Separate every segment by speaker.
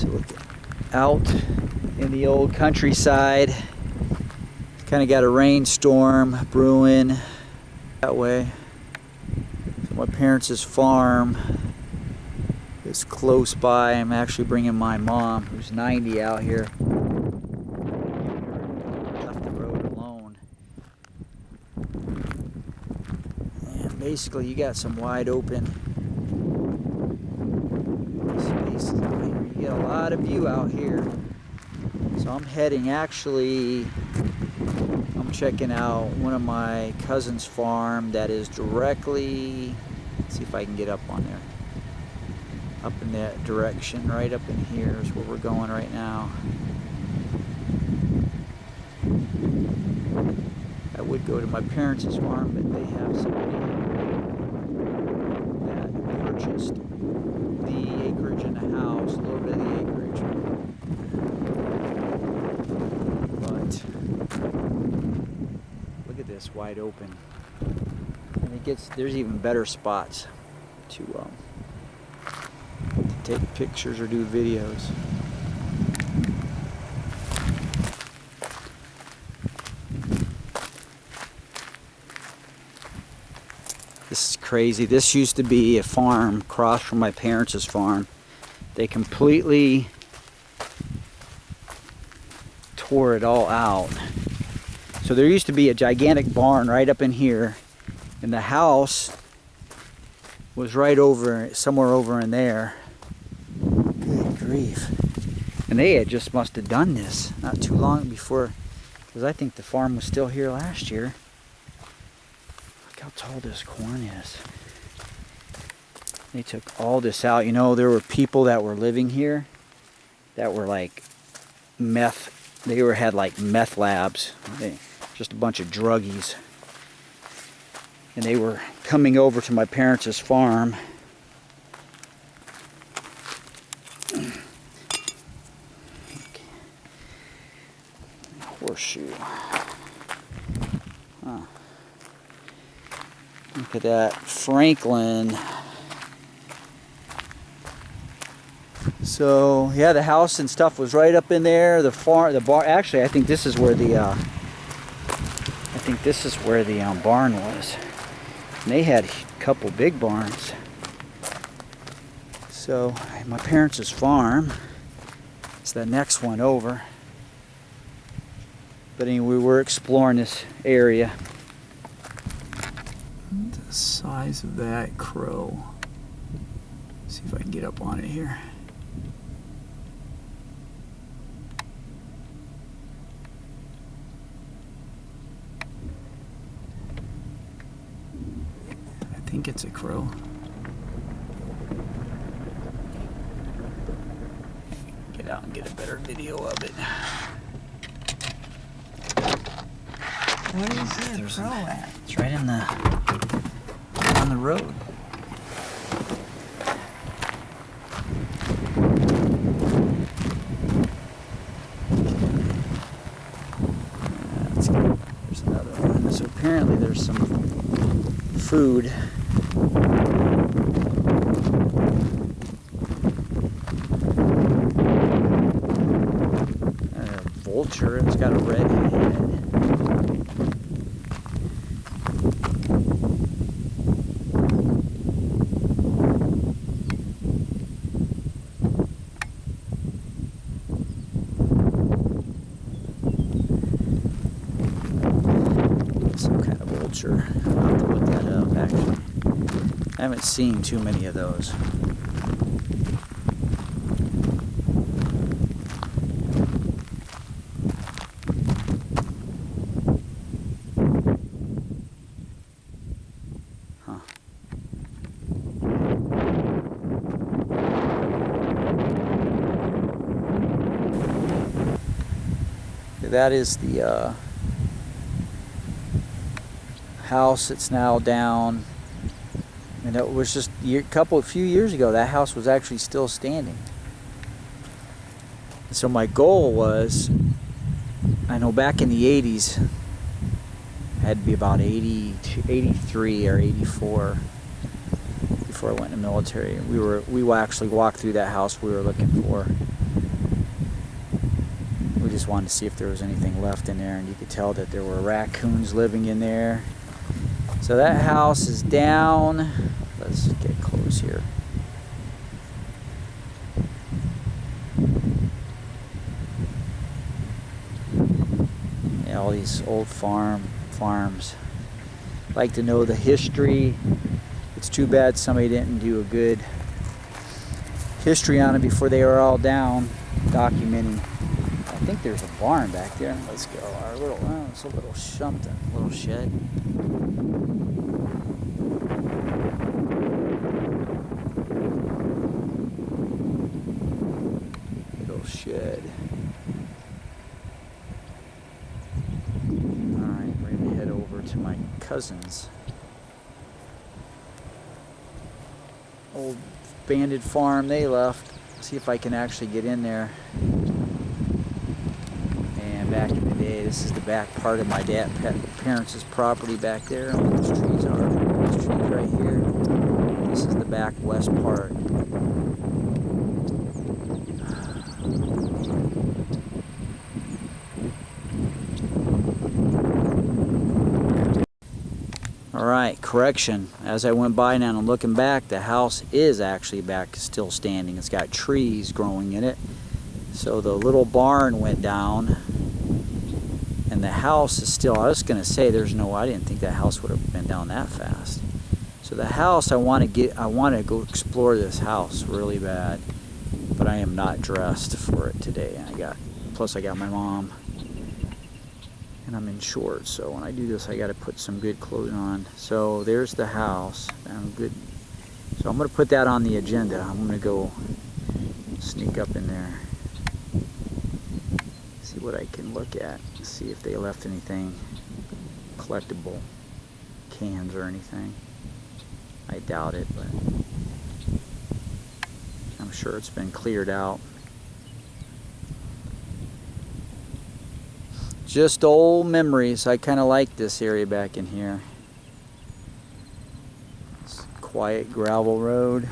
Speaker 1: So look out in the old countryside. Kind of got a rainstorm brewing that way. So my parents' farm is close by. I'm actually bringing my mom, who's 90, out here. Left the road alone. And basically, you got some wide open spaces out here. Get a view out here. So I'm heading actually, I'm checking out one of my cousin's farm that is directly, let's see if I can get up on there. Up in that direction, right up in here is where we're going right now. I would go to my parents' farm, but they have somebody that purchased the acreage in the house, a little bit of the acreage. But look at this wide open. And it gets there's even better spots to um, to take pictures or do videos. This is crazy. This used to be a farm across from my parents' farm. They completely tore it all out. So there used to be a gigantic barn right up in here, and the house was right over, somewhere over in there. Good grief. And they had just must have done this not too long before, because I think the farm was still here last year. Look how tall this corn is. They took all this out. You know, there were people that were living here that were like meth. They were had like meth labs. Just a bunch of druggies. And they were coming over to my parents' farm. Horseshoe. Huh. Look at that. Franklin. So yeah, the house and stuff was right up in there. The farm, the bar. Actually, I think this is where the. Uh, think this is where the um, barn was. And they had a couple big barns. So my parents' farm is the next one over. But anyway, we're exploring this area. The size of that crow. see if I can get up on it here. I think it's a crow. Get out and get a better video of it.
Speaker 2: You see a
Speaker 1: There's
Speaker 2: crow
Speaker 1: an-
Speaker 2: at?
Speaker 1: It's right in the on the road. There's another one. So apparently there's some food. A vulture. It's got a red head. some kind of vulture. I'll have to look that up actually. I haven't seen too many of those. Huh. That is the uh, house that's now down. And it was just a couple, a few years ago, that house was actually still standing. And so my goal was, I know back in the 80s, I had to be about 80, 83 or 84 before I went in the military. We were, we actually walked through that house we were looking for. Just wanted to see if there was anything left in there, and you could tell that there were raccoons living in there. So that house is down. Let's get close here. Yeah, all these old farm farms. Like to know the history. It's too bad somebody didn't do a good history on it before they were all down, documenting. I think there's a barn back there. Let's go. Our little, oh, it's a little something, little shed. Little shed. Alright, we're gonna head over to my cousin's. Old banded farm they left. See if I can actually get in there. And back in the day, this is the back part of my dad parents' property back there. Those trees are. Those trees right here. This is the back west part. All right, correction. As I went by now and I'm looking back, the house is actually back still standing. It's got trees growing in it. So the little barn went down and the house is still, I was gonna say there's no, I didn't think that house would have been down that fast. So the house, I wanna get, I wanna go explore this house really bad, but I am not dressed for it today. I got, plus I got my mom and I'm in shorts. So when I do this I got to put some good clothing on. So there's the house I'm good. So I'm gonna put that on the agenda. I'm gonna go sneak up in there see what I can look at see if they left anything collectible cans or anything I doubt it but I'm sure it's been cleared out just old memories. I kind of like this area back in here. It's quiet gravel road.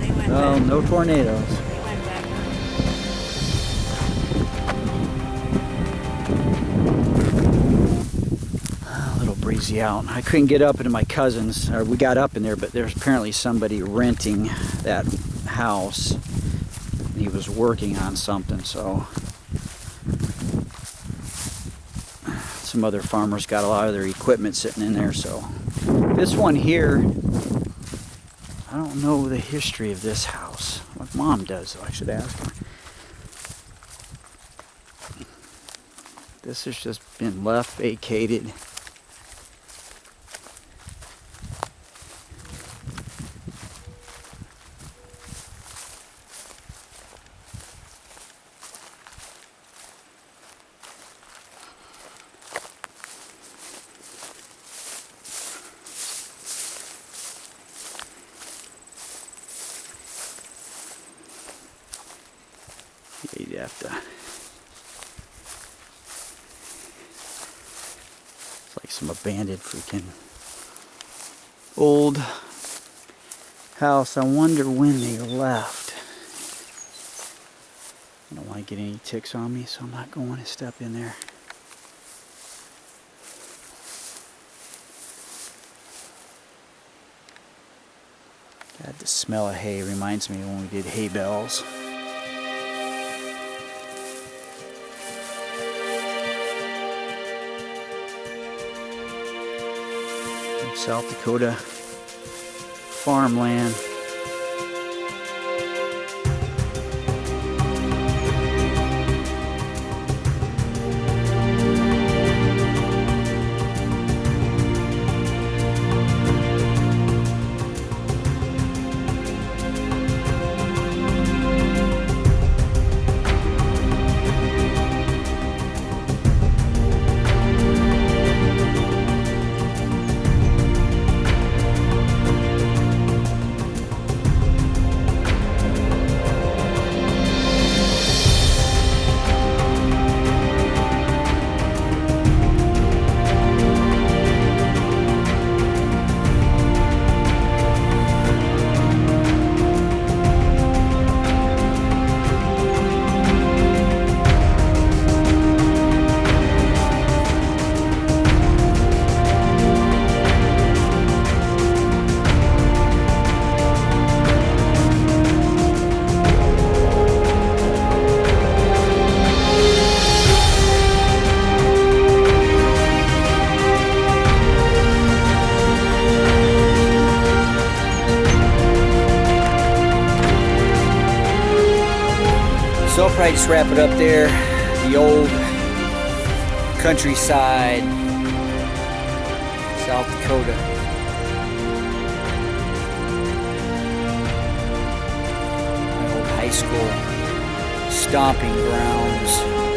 Speaker 2: They went
Speaker 1: Oh,
Speaker 2: back.
Speaker 1: no tornadoes. A little breezy out. I couldn't get up into my cousin's. Or we got up in there, but there's apparently somebody renting that house. He was working on something, so some other farmers got a lot of their equipment sitting in there. So this one here, I don't know the history of this house. My mom does, so I should ask her. This has just been left vacated. You'd have to. It's like some abandoned freaking old house. I wonder when they left. I don't want to get any ticks on me, so I'm not going to step in there. God, the smell of hay reminds me when we did hay bells. South Dakota farmland. Just wrap it up there. The old countryside, South Dakota. My old high school stomping grounds.